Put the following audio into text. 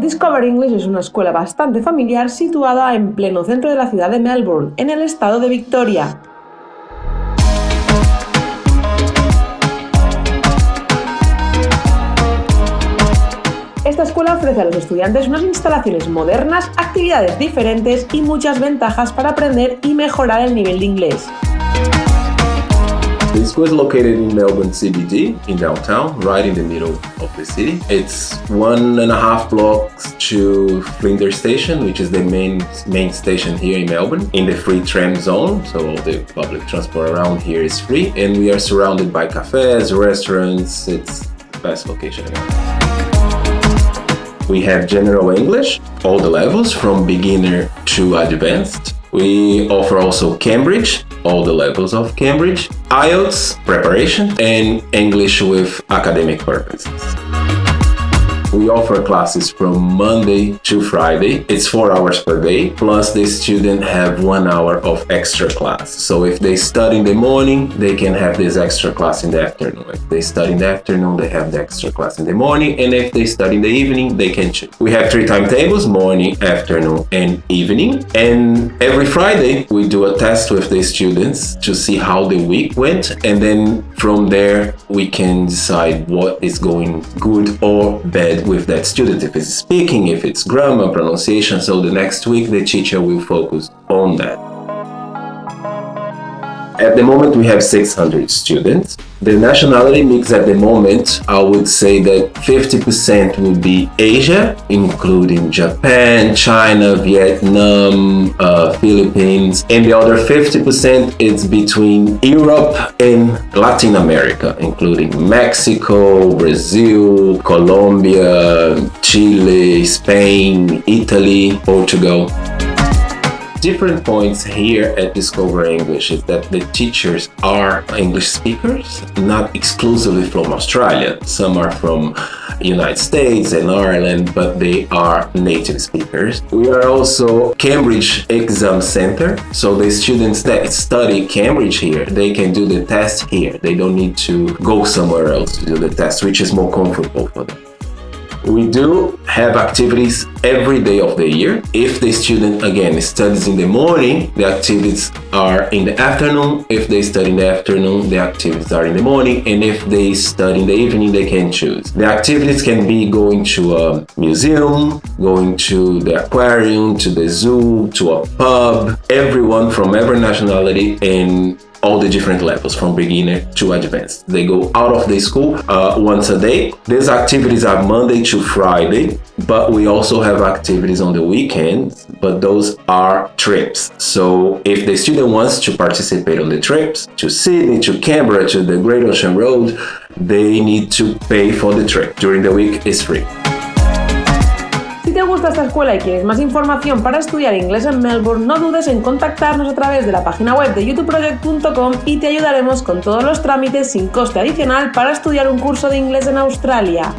Discover English es una escuela bastante familiar situada en pleno centro de la ciudad de Melbourne, en el estado de Victoria. Esta escuela ofrece a los estudiantes unas instalaciones modernas, actividades diferentes y muchas ventajas para aprender y mejorar el nivel de inglés. The school is located in Melbourne CBD, in downtown, right in the middle of the city. It's one and a half blocks to Flinders Station, which is the main main station here in Melbourne, in the free tram zone. So all the public transport around here is free, and we are surrounded by cafes, restaurants. It's the best location around. We have general English, all the levels from beginner to advanced. We offer also Cambridge, all the levels of Cambridge, IELTS preparation, and English with academic purposes. We offer classes from Monday to Friday. It's four hours per day, plus the student have one hour of extra class. So if they study in the morning, they can have this extra class in the afternoon. If they study in the afternoon, they have the extra class in the morning. And if they study in the evening, they can choose. We have three timetables, morning, afternoon, and evening. And every Friday, we do a test with the students to see how the week went. And then from there, we can decide what is going good or bad with that student, if it's speaking, if it's grammar, pronunciation, so the next week the teacher will focus on that. At the moment, we have 600 students. The nationality mix at the moment, I would say that 50% would be Asia, including Japan, China, Vietnam, uh, Philippines, and the other 50% is between Europe and Latin America, including Mexico, Brazil, Colombia, Chile, Spain, Italy, Portugal different points here at Discover English is that the teachers are English speakers, not exclusively from Australia. Some are from United States and Ireland, but they are native speakers. We are also Cambridge Exam Center, so the students that study Cambridge here, they can do the test here. They don't need to go somewhere else to do the test, which is more comfortable for them. We do have activities every day of the year. If the student, again, studies in the morning, the activities are in the afternoon. If they study in the afternoon, the activities are in the morning. And if they study in the evening, they can choose. The activities can be going to a museum, going to the aquarium, to the zoo, to a pub, everyone from every nationality and all the different levels from beginner to advanced. They go out of the school uh, once a day. These activities are Monday to Friday, but we also have activities on the weekends, but those are trips. So if the student wants to participate on the trips to Sydney, to Canberra, to the Great Ocean Road, they need to pay for the trip. During the week, it's free. Si te gusta esta escuela y quieres más información para estudiar inglés en Melbourne, no dudes en contactarnos a través de la página web de youtubeproject.com y te ayudaremos con todos los trámites sin coste adicional para estudiar un curso de inglés en Australia.